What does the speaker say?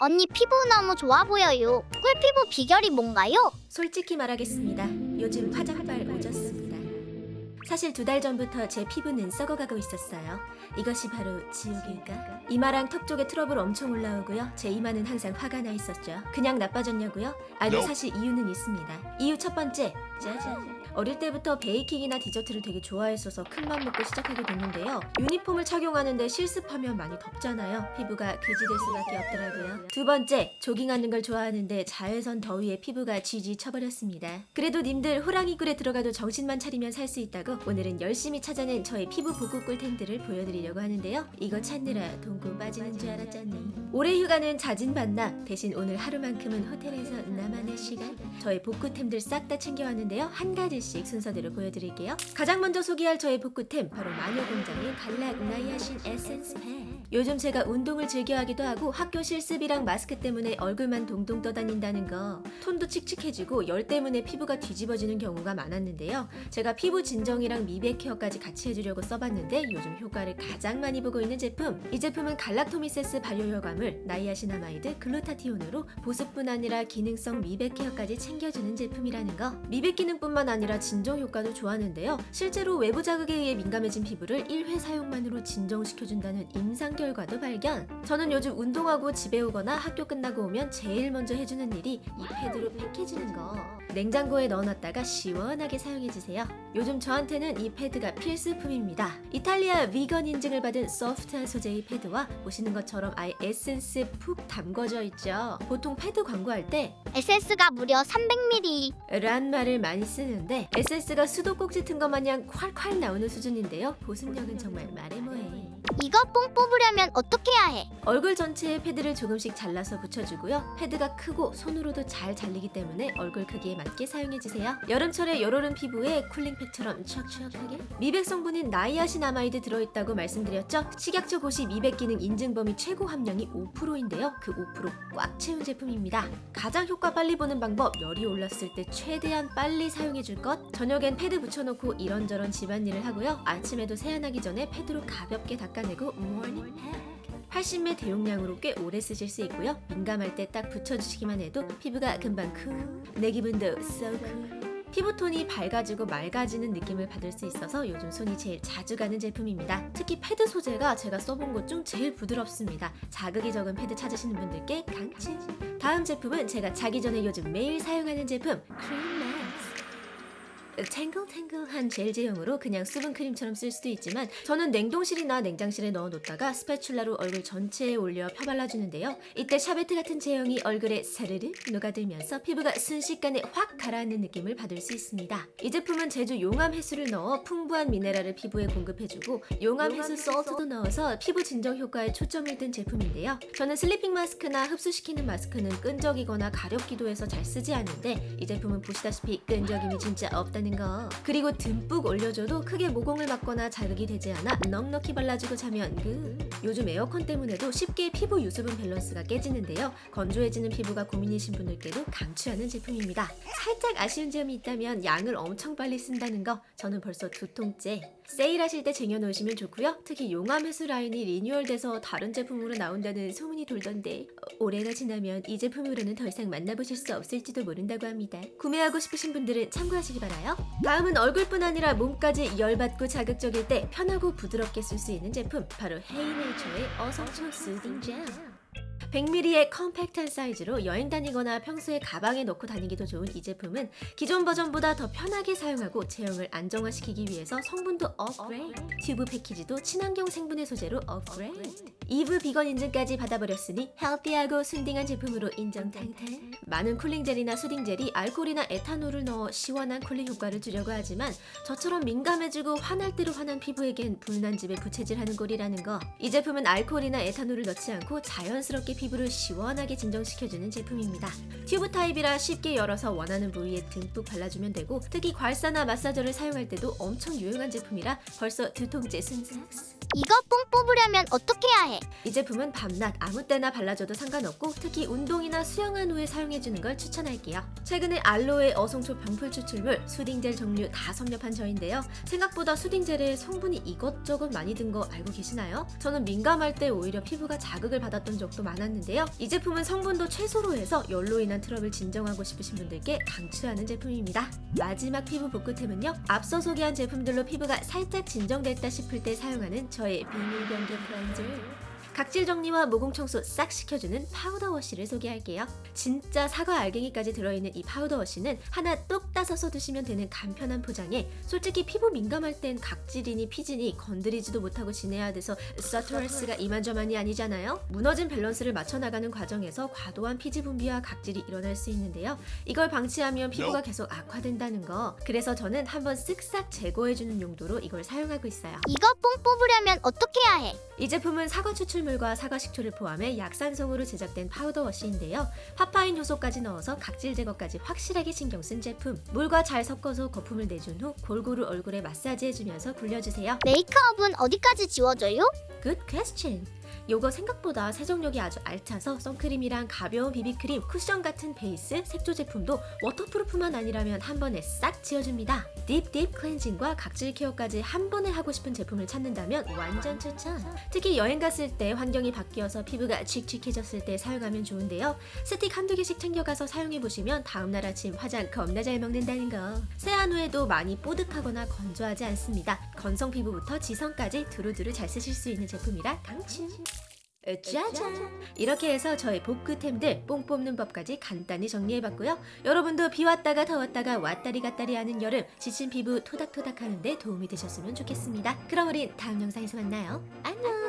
언니 피부 너무 좋아 보여요. 꿀피부 비결이 뭔가요? 솔직히 말하겠습니다. 요즘 화장발 오졌습니다. 사실 두 달 전부터 제 피부는 썩어가고 있었어요. 이것이 바로 지옥일까? 이마랑 턱 쪽에 트러블 엄청 올라오고요. 제 이마는 항상 화가 나 있었죠. 그냥 나빠졌냐고요? 아니 사실 이유는 있습니다. 이유 첫 번째, 짜잔. 어릴 때부터 baking이나 디저트를 되게 좋아했어서 큰맘 먹고 시작하게 됐는데요. 유니폼을 착용하는데 실습하면 많이 덥잖아요. 피부가 그지될 수밖에 없더라고요. 두 번째, 조깅하는 걸 좋아하는데 자외선 더위에 피부가 GG 쳐버렸습니다. 그래도 님들 호랑이 굴에 들어가도 정신만 차리면 살 수 있다고 오늘은 열심히 찾아낸 저의 피부 복구 꿀템들을 보여드리려고 하는데요. 이거 찾느라 똥꼬 빠지는 줄 알았잖니. 올해 휴가는 자진 반납 대신 오늘 하루만큼은 호텔에서 나만의 시간 저의 복구템들 싹 다 챙겨왔는데요. 한 가지씩 순서대로 보여드릴게요. 가장 먼저 소개할 저의 복구템 바로 마녀공장의 갈락 나이아신 에센스 팩. 요즘 제가 운동을 즐겨 하기도 하고 학교 실습이랑 마스크 때문에 얼굴만 동동 떠다닌다는 거 톤도 칙칙해지고 열 때문에 피부가 뒤집어지는 경우가 많았는데요. 제가 피부 진정이랑 미백 care까지 같이 해주려고 써봤는데 요즘 효과를 가장 많이 보고 있는 제품 이 제품은 galactomyces 발효여과물 niacinamide 글루타티온으로 보습뿐 아니라 기능성 미백 care까지 챙겨주는 제품이라는 거 미백 기능뿐만 아니라 진정 효과도 좋았는데요 실제로 외부 자극에 의해 민감해진 피부를 1회 사용만으로 진정시켜준다는 임상 결과도 발견 저는 요즘 운동하고 집에 오거나 학교 끝나고 오면 제일 먼저 해주는 일이 이 패드로 팩해주는 거 냉장고에 넣어놨다가 시원하게 사용해주세요 요즘 저한테는 이 패드가 필수품입니다. 이탈리아 비건 인증을 받은 소프트한 소재의 패드와 보시는 것처럼 아예 에센스 푹 담궈져 있죠. 보통 패드 광고할 때 에센스가 무려 300ml. 란 말을 많이 쓰는데 에센스가 수도꼭지 튼 것 마냥 콸콸 나오는 수준인데요. 보습력은 정말 말해 뭐해. 이거 뽕 뽑으려면 어떻게 해야 해? 얼굴 전체에 패드를 조금씩 잘라서 붙여주고요. 패드가 크고 손으로도 잘 잘리기 때문에 얼굴 크기에 맞게 사용해주세요. 여름철에 열오른 피부에 cooling팩처럼 촉촉하게 미백 성분인 niacinamide 들어있다고 말씀드렸죠? 식약처 고시 미백 기능 인증 범위 최고 함량이 5%인데요. 그 5%꽉 채운 제품입니다. 가장 효과 빨리 보는 방법 열이 올랐을 때 최대한 빨리 사용해줄 것 저녁엔 패드 붙여놓고 이런저런 집안일을 하고요. 아침에도 세안하기 전에 패드로 가볍게 닦아내고 morning 팩 80매 대용량으로 꽤 오래 쓰실 수 있고요. 민감할 때 딱 붙여주시기만 해도 피부가 금방 cool. 내 기분도 so cool. 피부톤이 밝아지고 맑아지는 느낌을 받을 수 있어서 요즘 손이 제일 자주 가는 제품입니다. 특히 패드 소재가 제가 써본 것 중 제일 부드럽습니다. 자극이 적은 패드 찾으시는 분들께 강추! 다음 제품은 제가 자기 전에 요즘 매일 사용하는 제품 크림맥스 탱글탱글한 젤 제형으로 그냥 수분 크림처럼 쓸 수도 있지만 저는 냉동실이나 냉장실에 넣어놓다가 spatula로 얼굴 전체에 올려 펴발라주는데요. 이때 샤베트 같은 제형이 얼굴에 사르르 녹아들면서 피부가 순식간에 확 가라앉는 느낌을 받을 수 있습니다. 이 제품은 제주 용암 해수를 넣어 풍부한 미네랄을 피부에 공급해주고 용암 해수 salt도 넣어서 피부 진정 효과에 초점을 둔 제품인데요. 저는 sleeping 마스크나 흡수시키는 마스크는 끈적이거나 가렵기도 해서 잘 쓰지 않는데 이 제품은 보시다시피 끈적임이 진짜 없다는 거. 그리고 듬뿍 올려줘도 크게 모공을 막거나 자극이 되지 않아 넉넉히 발라주고 자면 그 요즘 에어컨 때문에도 쉽게 피부 유수분 밸런스가 깨지는데요. 건조해지는 피부가 고민이신 분들께도 강추하는 제품입니다. 살짝 아쉬운 점이 있다면 양을 엄청 빨리 쓴다는 거. 저는 벌써 두 통째 세일하실 때 쟁여놓으시면 좋고요. 특히 용암 해수 라인이 리뉴얼돼서 다른 제품으로 나온다는 소문이 돌던데 어, 올해가 지나면 이 제품으로는 더 이상 만나보실 수 없을지도 모른다고 합니다. 구매하고 싶으신 분들은 참고하시기 바라요. 다음은 얼굴뿐 아니라 몸까지 열받고 자극적일 때 편하고 부드럽게 쓸 수 있는 제품 바로 헤이네이처의 어성초 soothing 젤 100ml의 컴팩트한 사이즈로 여행 다니거나 평소에 가방에 넣고 다니기도 좋은 이 제품은 기존 버전보다 더 편하게 사용하고 제형을 안정화시키기 위해서 성분도 업그레이드 튜브 패키지도 친환경 생분해 소재로 업그레이드. 이브 비건 인증까지 받아버렸으니 healthy하고 순딩한 제품으로 인정 탕탕 많은 cooling 젤이나 soothing 젤이 알코올이나 에탄올을 넣어 시원한 cooling 효과를 주려고 하지만 저처럼 민감해지고 화날 대로 화난 피부에겐 불난 집에 부채질하는 꼴이라는 거. 이 제품은 알코올이나 에탄올을 넣지 않고 자연스럽게 피부를 시원하게 진정시켜주는 제품입니다. 튜브 타입이라 쉽게 열어서 원하는 부위에 듬뿍 발라주면 되고 특히 괄사나 massager를 사용할 때도 엄청 유용한 제품이라 벌써 두 통째 순삭스 이거 뽕 뽑으려면 어떻게 해야 해? 이 제품은 밤낮 아무 때나 발라줘도 상관없고 특히 운동이나 수영한 후에 사용해주는 걸 추천할게요. 최근에 알로에 어성초 병풀 추출물, soothing젤 종류 다 섭렵한 저인데요. 생각보다 soothing젤에 성분이 이것저것 많이 든 거 알고 계시나요? 저는 민감할 때 오히려 피부가 자극을 받았던 적도 많 았는데요. 이 제품은 성분도 최소로 해서 열로 인한 트러블 진정하고 싶으신 분들께 강추하는 제품입니다. 마지막 피부 복구템은요. 앞서 소개한 제품들로 피부가 살짝 진정됐다 싶을 때 사용하는 저의 비밀 변기 클렌저. 각질 정리와 모공 청소 싹 시켜주는 파우더 wash를 소개할게요. 진짜 사과 알갱이까지 들어있는 이 파우더 wash는 하나 똑 따서 두시면 되는 간편한 포장에 솔직히 피부 민감할 땐 각질이니 피지니 건드리지도 못하고 지내야 돼서 스트레스가 이만저만이 아니잖아요. 무너진 밸런스를 맞춰 나가는 과정에서 과도한 피지 분비와 각질이 일어날 수 있는데요. 이걸 방치하면 피부가 계속 악화된다는 거. 그래서 저는 한번 쓱싹 제거해주는 용도로 이걸 사용하고 있어요. 이거 뽕 뽑으려면 어떻게 해야 해? 이 제품은 사과 추출물 과 사과 식초를 포함해 약산성으로 제작된 파우더 wash인데요. 파파인 효소까지 넣어서 각질 제거까지 확실하게 신경 쓴 제품. 물과 잘 섞어서 거품을 내준 후 골고루 얼굴에 마사지 해주면서 굴려주세요. 메이크업은 어디까지 지워져요? Good question. 요거 생각보다 세정력이 아주 알차서 선크림이랑 가벼운 비비크림, 쿠션 같은 베이스, 색조 제품도 waterproof만 아니라면 한 번에 싹 지워줍니다. deep deep cleansing과 각질 care까지 한 번에 하고 싶은 제품을 찾는다면 완전 추천. 특히 여행 갔을 때 환경이 바뀌어서 피부가 칙칙해졌을 때 사용하면 좋은데요. 스틱 한두 개씩 챙겨가서 사용해보시면 다음날 아침 화장 겁나 잘 먹는다는 거. 세안 후에도 많이 뽀득하거나 건조하지 않습니다. 건성 피부부터 지성까지 두루두루 잘 쓰실 수 있는 제품이라 강추. 짜잔! 이렇게 해서 저의 복구템들 뽕 뽑는 법까지 간단히 정리해봤고요. 여러분도 비 왔다가 더웠다가 왔다리 갔다리 하는 여름 지친 피부 토닥토닥 하는데 도움이 되셨으면 좋겠습니다. 그럼 우린 다음 영상에서 만나요. 안녕!